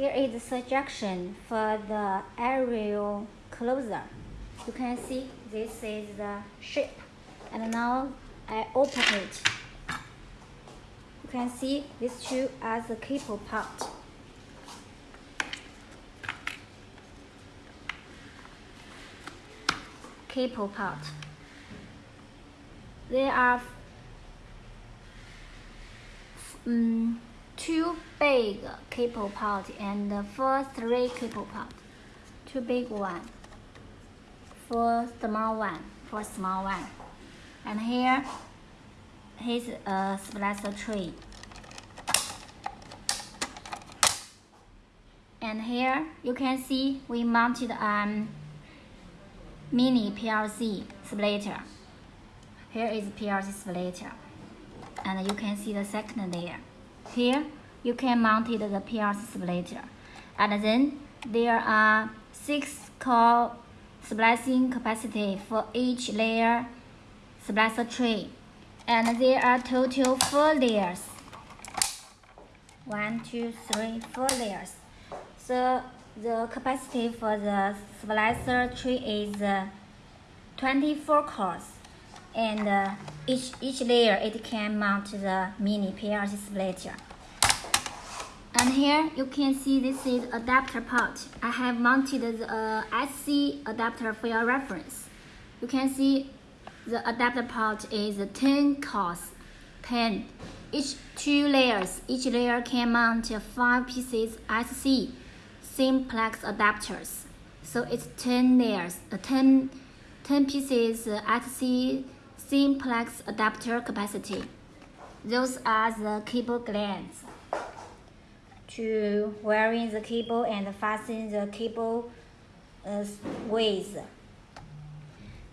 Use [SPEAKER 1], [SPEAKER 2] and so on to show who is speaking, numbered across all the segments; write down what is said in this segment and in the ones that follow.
[SPEAKER 1] Here is the suggestion for the aerial closer. You can see this is the shape. And now I open it. You can see these two are the cable part. Cable part. There are um, two big cable pot and four three cable pot. Two big one, four small one, four small one. And here, here is a splicer tray. And here you can see we mounted a mini PLC splitter. Here is PLC splitter. And you can see the second layer. Here, you can mount the PLC splitter. And then there are six core splicing capacity for each layer splicer tray. And there are total four layers. One, two, three, four layers. So the capacity for the splicer tray is uh, 24 cores and uh, each, each layer it can mount the mini PLC splitter. And here you can see this is adapter part. I have mounted the uh, SC adapter for your reference. You can see the adapter part is 10 cores, 10. Each two layers, each layer can mount 5 pieces SC simplex adapters. So it's 10 layers, uh, 10, 10 pieces SC simplex adapter capacity. Those are the cable glands to wiring the cable and fasten the cable uh, with.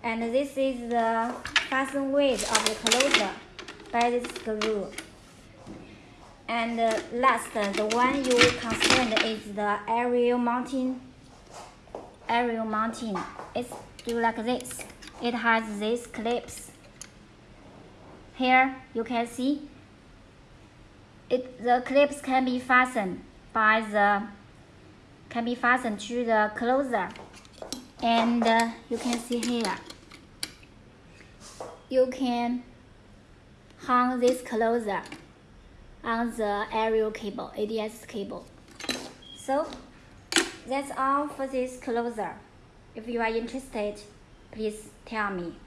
[SPEAKER 1] And this is the fasten width of the closer by this screw. And uh, last, the one you concerned is the aerial mounting. Aerial mounting. It's do like this. It has these clips here you can see. It, the clips can be fastened by the can be fastened to the closer. And uh, you can see here. You can hang this closer on the aerial cable ADS cable. So that's all for this closer. If you are interested please tell me